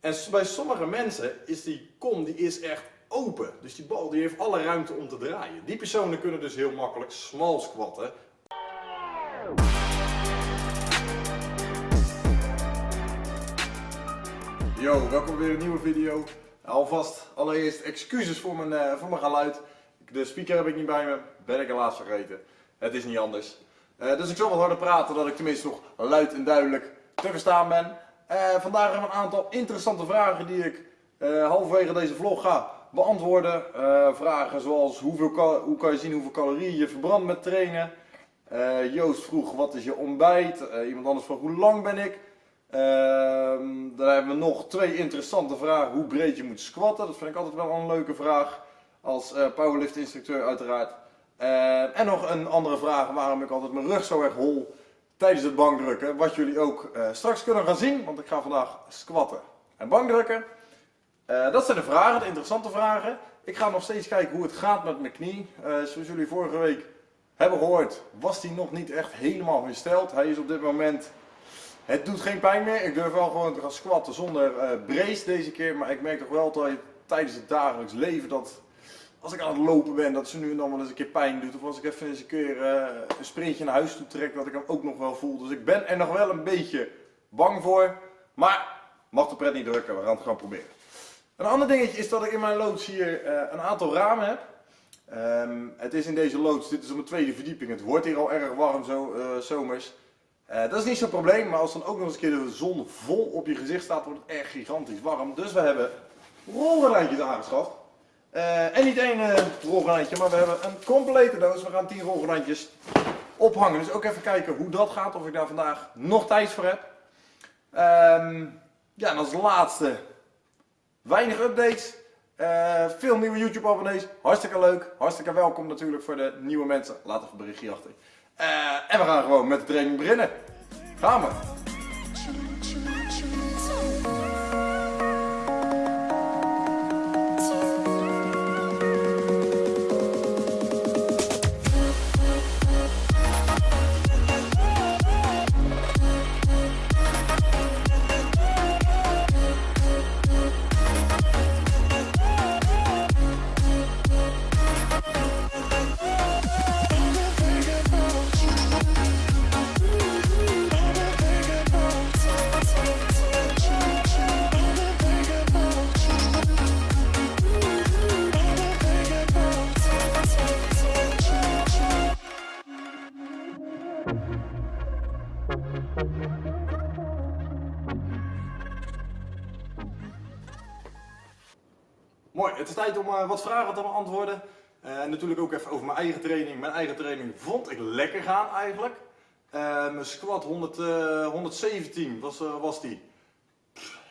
En bij sommige mensen is die kom die is echt open. Dus die bal die heeft alle ruimte om te draaien. Die personen kunnen dus heel makkelijk small squatten. Yo, welkom weer een nieuwe video. Alvast allereerst excuses voor mijn, uh, voor mijn geluid. De speaker heb ik niet bij me, ben ik helaas vergeten. Het is niet anders. Uh, dus ik zal wat harder praten, dat ik tenminste nog luid en duidelijk te verstaan ben. Uh, vandaag hebben we een aantal interessante vragen die ik halverwege deze vlog ga beantwoorden. vragen zoals hoeveel hoe kan je zien hoeveel calorieën je verbrandt met trainen. Joost vroeg wat is je ontbijt. iemand anders vroeg hoe lang ben ik. Ehm, dan hebben we nog twee interessante vragen. Hoe breed je moet squatten. Dat vind ik altijd wel een leuke vraag. Als powerlift instructeur uiteraard. En nog een andere vraag. Waarom ik altijd mijn rug zo erg hol tijdens het bankdrukken. Wat jullie ook uh, straks kunnen gaan zien. Want ik ga vandaag squatten en bankdrukken. dat zijn de vragen, de interessante vragen. Ik ga nog steeds kijken hoe het gaat met mijn knie. zoals jullie vorige week hebben gehoord was die nog niet echt helemaal hersteld. Hij is op dit moment het doet geen pijn meer. Ik durf wel gewoon te gaan squatten zonder brace deze keer. Maar ik merk toch wel dat tijdens het dagelijks leven dat als ik aan het lopen ben, dat ze nu en dan wel eens een keer pijn doet. Of als ik even eens een keer uh, een sprintje naar huis toe trek, dat ik hem ook nog wel voel. Dus ik ben er nog wel een beetje bang voor. Maar mag de pret niet drukken, we gaan het gewoon proberen. Een ander dingetje is dat ik in mijn loods hier uh, een aantal ramen heb. Um, het is in deze loods, dit is op mijn tweede verdieping. Het wordt hier al erg warm zo, zomers. Uh, dat is niet zo'n probleem, maar als dan ook nog eens een keer de zon vol op je gezicht staat, wordt het echt gigantisch warm. Dus we hebben rolgordijntjes aangeschaft. Uh, en niet één uh, maar we hebben een complete doos. We gaan 10 rolgordijntjes ophangen. Dus ook even kijken hoe dat gaat, of ik daar vandaag nog tijd voor heb. Um, ja, en als laatste, weinig updates. veel nieuwe YouTube abonnees, hartstikke leuk, hartstikke welkom natuurlijk voor de nieuwe mensen. Laat even een berichtje achter. En we gaan gewoon met de training beginnen. Gaan we! Om uh, wat vragen te beantwoorden. Uh, en natuurlijk ook even over mijn eigen training. Mijn eigen training vond ik lekker gaan eigenlijk. Uh, mijn squat 100, 117 was, was die.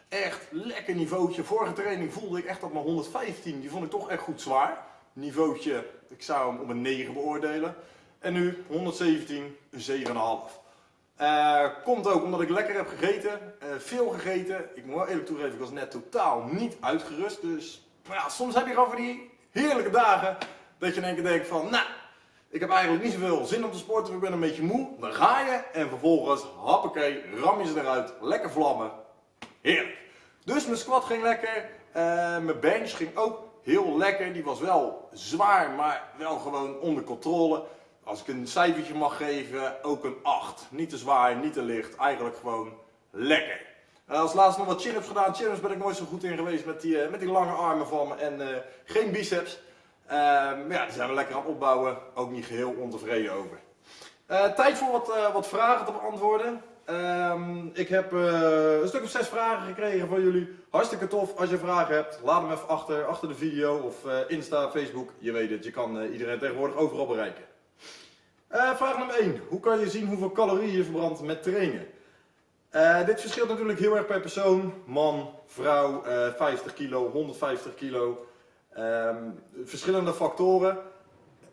Echt lekker niveautje. Vorige training voelde ik echt op mijn 115. Die vond ik toch echt goed zwaar. Niveautje, ik zou hem op een 9 beoordelen. En nu 117, een 7,5. Uh, komt ook omdat ik lekker heb gegeten, veel gegeten. Ik moet wel eerlijk toegeven, ik was net totaal niet uitgerust. Dus maar ja, soms heb je gewoon van die heerlijke dagen dat je in één keer denkt van, nou, ik heb eigenlijk niet zoveel zin om te sporten, ik ben een beetje moe. Dan ga je en vervolgens, hoppakee, ram je ze eruit, lekker vlammen. Heerlijk. Dus mijn squat ging lekker, uh, mijn bench ging ook heel lekker. Die was wel zwaar, maar wel gewoon onder controle. Als ik een cijfertje mag geven, ook een 8. Niet te zwaar, niet te licht, eigenlijk gewoon lekker. Uh, als laatste nog wat chin-ups gedaan. Chin-ups ben ik nooit zo goed in geweest met die, uh, met die lange armen van me en uh, geen biceps. Ehm, ja, die zijn we lekker aan het opbouwen. Ook niet geheel ontevreden over. tijd voor wat, wat vragen te beantwoorden. Ehm, ik heb een stuk of zes vragen gekregen van jullie. Hartstikke tof. Als je vragen hebt, laat hem even achter, achter de video of Insta, Facebook. Je weet het, je kan iedereen tegenwoordig overal bereiken. vraag nummer 1. Hoe kan je zien hoeveel calorieën je verbrandt met trainen? Uh, dit verschilt natuurlijk heel erg per persoon. Man, vrouw, uh, eh, 50 kilo, 150 kilo. Um, verschillende factoren.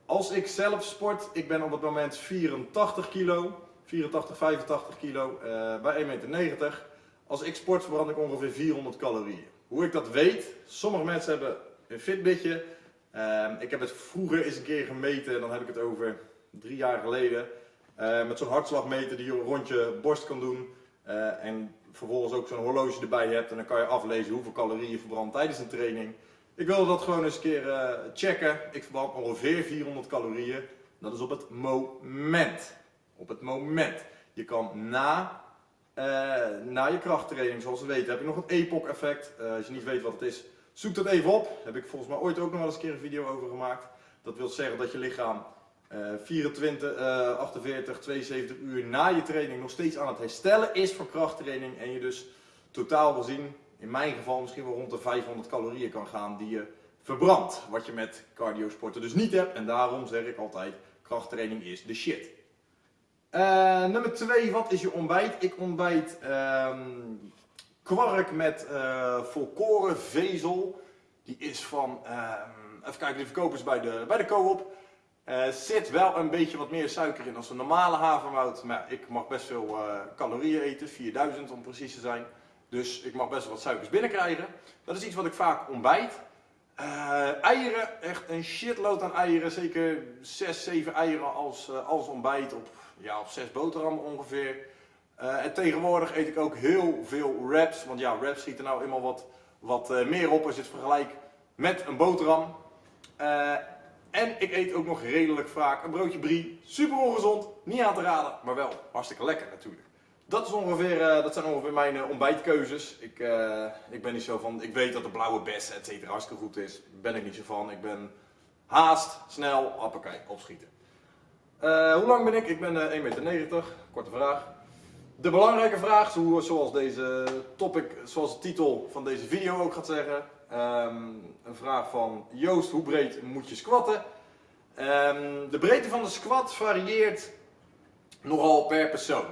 Als ik zelf sport, ik ben op het moment 84 kilo. 84, 85 kilo uh, bij 1,90 meter. Als ik sport verbrand ik ongeveer 400 calorieën. Hoe ik dat weet, sommige mensen hebben een fitbitje. Uh, ik heb het vroeger eens een keer gemeten, dan heb ik het over drie jaar geleden. met zo'n hartslagmeter die je rond je borst kan doen. Eh, en vervolgens ook zo'n horloge erbij hebt en dan kan je aflezen hoeveel calorieën je verbrandt tijdens een training. Ik wilde dat gewoon eens een keer uh, checken. Ik verbrand ongeveer 400 calorieën. Dat is op het moment. Op het moment. Je kan na, uh, na je krachttraining, zoals we weten, heb je nog het EPOC effect. als je niet weet wat het is, zoek dat even op. Heb ik volgens mij ooit ook nog wel eens een keer een video over gemaakt. Dat wil zeggen dat je lichaam 24, uh, 48, 72 uur na je training nog steeds aan het herstellen is van krachttraining. En je dus totaal gezien, in mijn geval misschien wel rond de 500 calorieën kan gaan die je verbrandt. Wat je met cardio sporten dus niet hebt. En daarom zeg ik altijd, krachttraining is de shit. Uh, nummer 2, wat is je ontbijt? Ik ontbijt um, kwark met uh, volkoren vezel. Die is van, uh, even kijken, die verkopen ze bij de, bij de co-op. Er zit wel een beetje wat meer suiker in als een normale havermout. Maar ik mag best veel calorieën eten, 4000 om precies te zijn. Dus ik mag best wel wat suikers binnenkrijgen. Dat is iets wat ik vaak ontbijt. Uh, eieren, echt een shitload aan eieren. Zeker 6, 7 eieren als, als ontbijt op, ja, op 6 boterhammen ongeveer. En tegenwoordig eet ik ook heel veel wraps. Want ja, wraps schieten nou eenmaal wat, wat meer op als je het vergelijkt met een boterham. En ik eet ook nog redelijk vaak een broodje brie. Super ongezond, niet aan te raden, maar wel hartstikke lekker natuurlijk. Dat, is ongeveer, uh, dat zijn ongeveer mijn uh, ontbijtkeuzes. Ik, uh, ik ben niet zo van, ik weet dat de blauwe bessen et cetera hartstikke goed is. Ben ik niet zo van. Ik ben haast, snel, appakij, opschieten. hoe lang ben ik? Ik ben 1,90 meter. Korte vraag. De belangrijke vraag, zoals deze topic, zoals de titel van deze video ook gaat zeggen. Um, een vraag van Joost, hoe breed moet je squatten? Um, de breedte van de squat varieert nogal per persoon.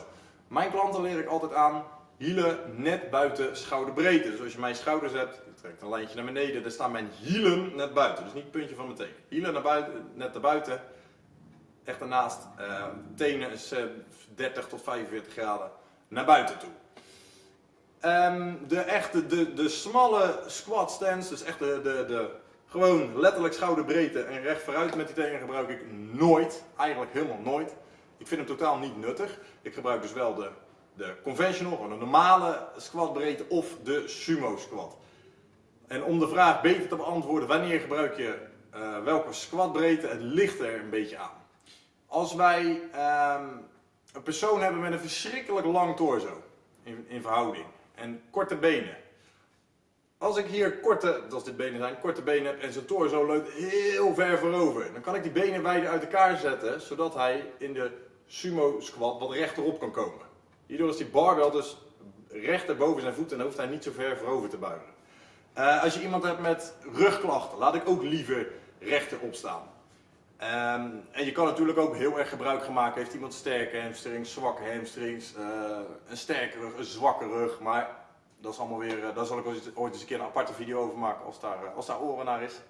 Mijn klanten leer ik altijd aan hielen net buiten schouderbreedte. Dus als je mijn schouders hebt, je trekt een lijntje naar beneden, dan staan mijn hielen net buiten. Dus niet het puntje van mijn teen. Hielen naar buiten, net naar buiten, echt ernaast. Uh, tenen is uh, 30 tot 45 graden naar buiten toe. Um, de echte, de, de smalle squat stance, dus echt de, de, de gewoon letterlijk schouderbreedte en recht vooruit met die tenen gebruik ik nooit. Eigenlijk helemaal nooit. Ik vind hem totaal niet nuttig. Ik gebruik dus wel de, de conventional, gewoon een normale squatbreedte of de sumo squat. En om de vraag beter te beantwoorden, wanneer gebruik je uh, welke squatbreedte, het ligt er een beetje aan. Als wij um, een persoon hebben met een verschrikkelijk lang torso, in, in verhouding, en korte benen. Als ik hier korte, als dit benen zijn, korte benen heb en zijn torso leunt heel ver voorover, dan kan ik die benen wijder uit elkaar zetten, zodat hij in de sumo squat wat rechterop kan komen. Hierdoor is die barbel dus rechter boven zijn voeten en hoeft hij niet zo ver voorover te buigen. Uh, als je iemand hebt met rugklachten, laat ik ook liever rechterop staan. Um, en je kan natuurlijk ook heel erg gebruik maken. Heeft iemand sterke hamstrings, zwakke hamstrings, uh, een sterke rug, een zwakke rug. Maar dat is allemaal weer, uh, daar zal ik ooit eens een keer een aparte video over maken als daar, als daar oren naar is.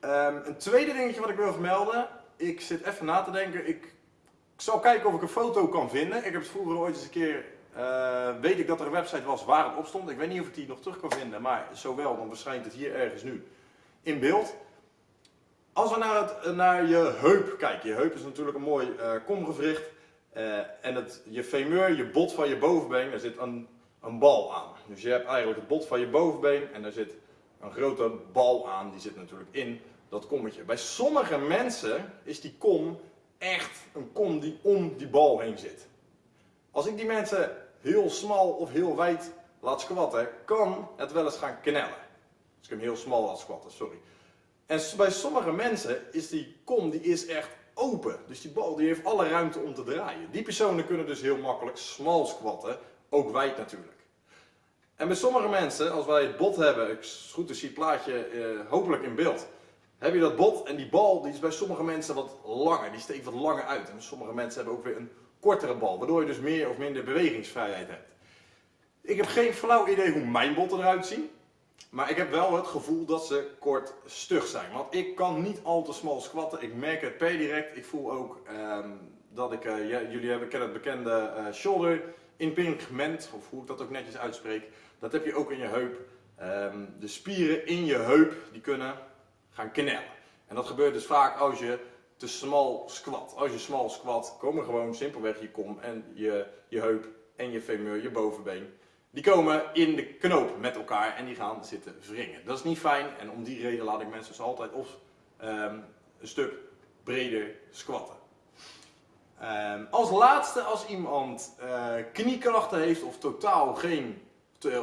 Um, een tweede dingetje wat ik wil vermelden. Ik zit even na te denken. Ik ik zal kijken of ik een foto kan vinden. Ik heb het vroeger ooit eens een keer, uh, weet ik dat er een website was waar het op stond. Ik weet niet of ik die nog terug kan vinden, maar zowel, dan verschijnt het hier ergens nu in beeld. Als we naar, het, naar je heup kijken, je heup is natuurlijk een mooi uh, komgewricht. En het, je femur, je bot van je bovenbeen, daar zit een, een bal aan. Dus je hebt eigenlijk het bot van je bovenbeen en daar zit een grote bal aan, die zit natuurlijk in dat kommetje. Bij sommige mensen is die kom echt een kom die om die bal heen zit. Als ik die mensen heel smal of heel wijd laat squatten, kan het wel eens gaan knellen. Als ik hem heel smal laat squatten, sorry. En bij sommige mensen is die kom die is echt open. Dus die bal die heeft alle ruimte om te draaien. Die personen kunnen dus heel makkelijk smal squatten, ook wijd natuurlijk. En bij sommige mensen, als wij het bot hebben, ik goed zie het plaatje eh, hopelijk in beeld heb je dat bot en die bal die is bij sommige mensen wat langer, die steekt wat langer uit. En sommige mensen hebben ook weer een kortere bal, waardoor je dus meer of minder bewegingsvrijheid hebt. Ik heb geen flauw idee hoe mijn botten eruit zien, maar ik heb wel het gevoel dat ze kort stug zijn. Want ik kan niet al te smal squatten, ik merk het per direct. Ik voel ook um, dat ik, ja, jullie hebben, kennen het bekende uh, shoulder impingement, of hoe ik dat ook netjes uitspreek. Dat heb je ook in je heup. Um, de spieren in je heup, die kunnen gaan knellen. En dat gebeurt dus vaak als je te smal squat. Als je smal squat, komen gewoon simpelweg je kom en je, je heup en je femur, je bovenbeen, die komen in de knoop met elkaar en die gaan zitten wringen. Dat is niet fijn en om die reden laat ik mensen dus altijd of ehm, een stuk breder squatten. Ehm, als laatste, als iemand uh, kniekrachten heeft of totaal geen,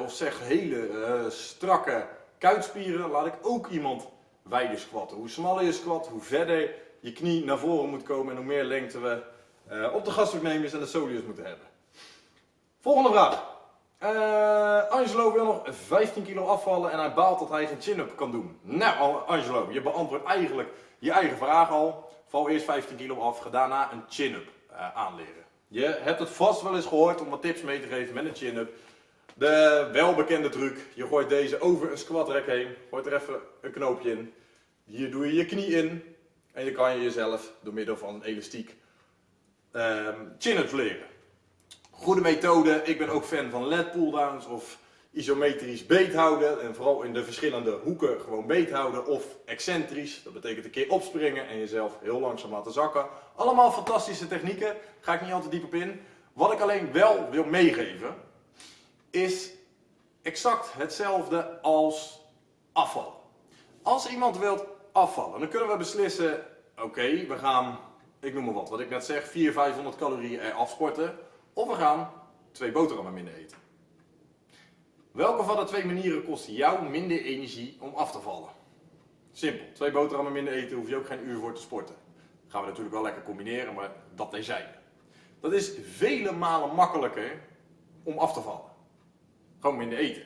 of zeg hele uh, strakke kuitspieren, laat ik ook iemand wijder squatten. Hoe smaller je squat, hoe verder je knie naar voren moet komen en hoe meer lengte we uh, op de gastrooknemers en de soleus moeten hebben. Volgende vraag. Angelo wil nog 15 kilo afvallen en hij baalt dat hij geen chin-up kan doen. Nou Angelo, je beantwoordt eigenlijk je eigen vraag al. Val eerst 15 kilo af, ga daarna een chin-up uh, aanleren. Je hebt het vast wel eens gehoord om wat tips mee te geven met een chin-up. De welbekende truc, je gooit deze over een squat rack heen, gooit er even een knoopje in. Hier doe je je knie in en je kan je jezelf door middel van een elastiek um, chin-ups leren. Goede methode, ik ben ook fan van lat pulldowns of isometrisch beet houden en vooral in de verschillende hoeken gewoon beet houden of excentrisch. Dat betekent een keer opspringen en jezelf heel langzaam laten zakken. Allemaal fantastische technieken, ga ik niet al te diep op in. Wat ik alleen wel wil meegeven is exact hetzelfde als afvallen. Als iemand wilt afvallen, dan kunnen we beslissen, oké, we gaan, ik noem maar wat, wat ik net zeg, 400, 500 calorieën eraf. Of we gaan twee boterhammen minder eten. Welke van de twee manieren kost jou minder energie om af te vallen? Simpel. Twee boterhammen minder eten hoef je ook geen uur voor te sporten. Gaan we natuurlijk wel lekker combineren, maar dat zijn. Dat is vele malen makkelijker om af te vallen. Gewoon minder eten.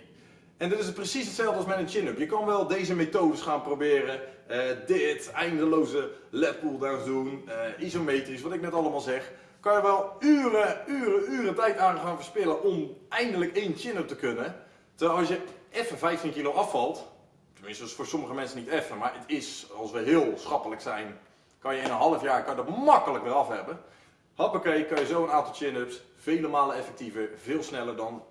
En dit is precies hetzelfde als met een chin-up. Je kan wel deze methodes gaan proberen. Uh, dit, eindeloze lat pulldowns doen, uh, isometrisch, wat ik net allemaal zeg. Kan je wel uren, uren, uren tijd aan gaan verspillen om eindelijk één chin-up te kunnen. Als je even 15 kilo afvalt, tenminste is voor sommige mensen niet even, maar het is, als we heel schappelijk zijn, kan je in een half jaar kan dat makkelijk weer af hebben. Hoppakee, kan je zo een aantal chin-ups vele malen effectiever, veel sneller dan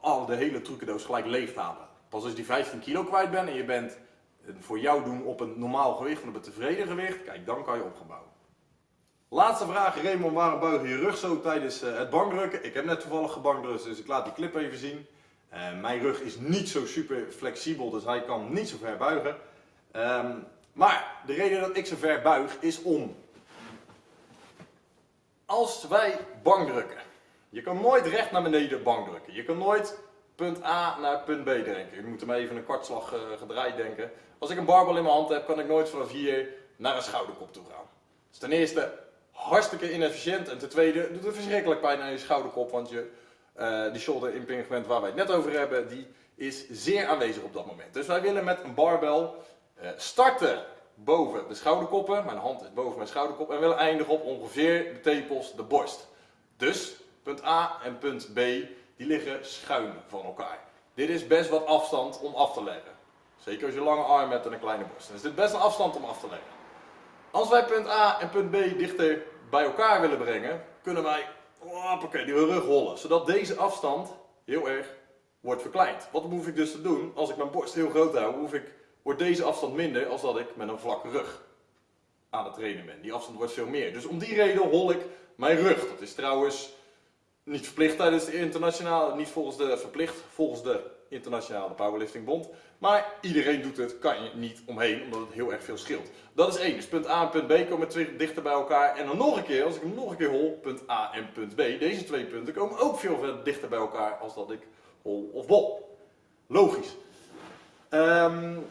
al de hele trucendoos gelijk leeg halen. Pas als je die 15 kilo kwijt bent en je bent voor jou doen op een normaal gewicht op een tevreden gewicht, kijk dan kan je opgebouwen. Laatste vraag, Raymond, waarom buig je je rug zo tijdens eh, het bankdrukken? Ik heb net toevallig gebankdrukt, dus ik laat die clip even zien. Uh, mijn rug is niet zo super flexibel, dus hij kan niet zo ver buigen. Um, maar de reden dat ik zo ver buig is om. Als wij bankdrukken, je kan nooit recht naar beneden bankdrukken. Je kan nooit punt A naar punt B denken. Je moet hem even een kwartslag uh, gedraaid denken. Als ik een barbel in mijn hand heb, kan ik nooit vanaf hier naar een schouderkop toe gaan. Dus ten eerste hartstikke inefficiënt en ten tweede doet het verschrikkelijk pijn aan je schouderkop, want je uh, die shoulder impingement waar wij het net over hebben, die is zeer aanwezig op dat moment. Dus wij willen met een barbel uh, starten boven de schouderkoppen, mijn hand is boven mijn schouderkop, en willen eindigen op ongeveer de tepels, de borst. Dus punt A en punt B, die liggen schuin van elkaar. Dit is best wat afstand om af te leggen. Zeker als je lange arm hebt en een kleine borst. Dan is dit best een afstand om af te leggen. Als wij punt A en punt B dichter bij elkaar willen brengen, kunnen wij hoppakee, die rug rollen. Zodat deze afstand heel erg wordt verkleind. Wat hoef ik dus te doen? Als ik mijn borst heel groot hou, hoef ik, wordt deze afstand minder als dat ik met een vlakke rug aan het trainen ben. Die afstand wordt veel meer. Dus om die reden hol ik mijn rug. Dat is trouwens niet verplicht tijdens de internationale, niet volgens de verplicht, volgens de internationale powerlifting bond. Maar iedereen doet het, kan je niet omheen, omdat het heel erg veel scheelt. Dat is één. Dus punt A en punt B komen twee dichter bij elkaar. En dan nog een keer, als ik hem nog een keer hol, punt A en punt B. Deze twee punten komen ook veel verder dichter bij elkaar als dat ik hol of bol. Logisch. Um,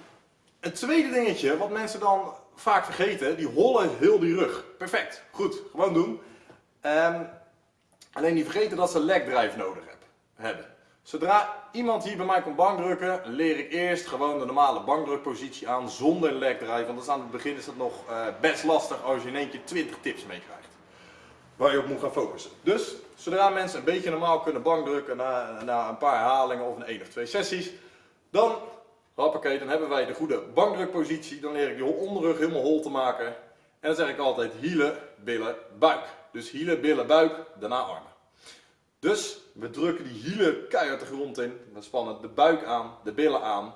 het tweede dingetje, wat mensen dan vaak vergeten, die hollen heel die rug. Perfect, goed, gewoon doen. Um, alleen die vergeten dat ze leg drive nodig hebben. Zodra iemand hier bij mij komt bankdrukken, leer ik eerst gewoon de normale bankdrukpositie aan zonder leg drive. Want aan het begin is het nog uh, best lastig als je in één keer 20 tips meekrijgt. Waar je op moet gaan focussen. Dus zodra mensen een beetje normaal kunnen bankdrukken na, na een paar herhalingen of een één of twee sessies, dan, hoppakee, dan hebben wij de goede bankdrukpositie. Dan leer ik die onderrug helemaal hol te maken. En dan zeg ik altijd hielen, billen, buik. Dus hielen, billen, buik, daarna armen. Dus we drukken die hielen keihard de grond in. We spannen de buik aan, de billen aan.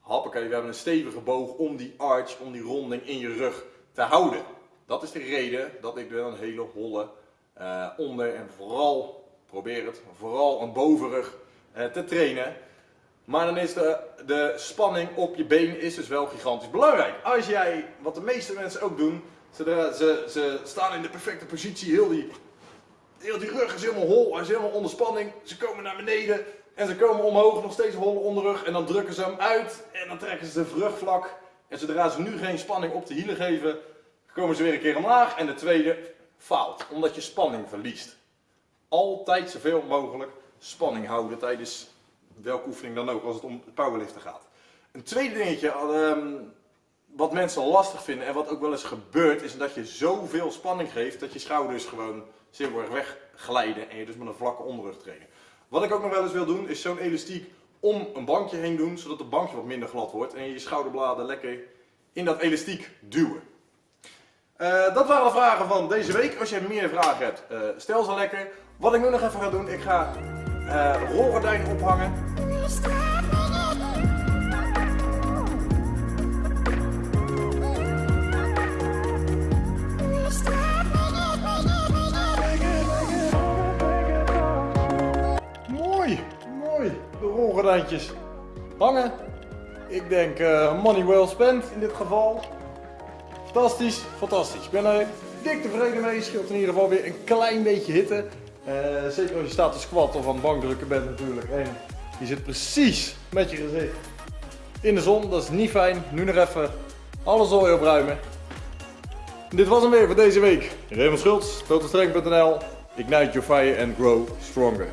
Hoppakee, we hebben een stevige boog om die arch, om die ronding in je rug te houden. Dat is de reden dat ik een hele holle uh, onder en vooral probeer het, vooral een bovenrug eh, te trainen. Maar dan is de, de spanning op je been is dus wel gigantisch belangrijk. Als jij, wat de meeste mensen ook doen, ze, ze, ze staan in de perfecte positie, heel die, heel die rug is helemaal hol, hij is helemaal onder spanning. Ze komen naar beneden en ze komen omhoog, nog steeds holle onderrug. En dan drukken ze hem uit en dan trekken ze de rug vlak. En zodra ze nu geen spanning op de hielen geven, komen ze weer een keer omlaag. En de tweede faalt, omdat je spanning verliest. Altijd zoveel mogelijk spanning houden tijdens welke oefening dan ook als het om powerliften gaat. Een tweede dingetje ehm, wat mensen lastig vinden en wat ook wel eens gebeurt is dat je zoveel spanning geeft dat je schouders gewoon erg wegglijden en je dus met een vlakke onderrug trainen. Wat ik ook nog wel eens wil doen is zo'n elastiek om een bankje heen doen zodat het bankje wat minder glad wordt en je schouderbladen lekker in dat elastiek duwen. Uh, dat waren de vragen van deze week. Als je meer vragen hebt, uh, stel ze lekker. Wat ik nu nog even ga doen, ik ga uh, rolgordijn ophangen. De rolgordijntjes hangen. Ik denk uh, money well spent in dit geval. Fantastisch, fantastisch. Ik ben er dik tevreden mee. Scheelt in ieder geval weer een klein beetje hitte. Uh, zeker als je staat te squat of aan het bankdrukken bent natuurlijk. En je zit precies met je gezicht in de zon. Dat is niet fijn. Nu nog even alles zooi opruimen. Dit was hem weer voor deze week. Raymond Schultz, totalstrength.nl. Ignite your fire and grow stronger.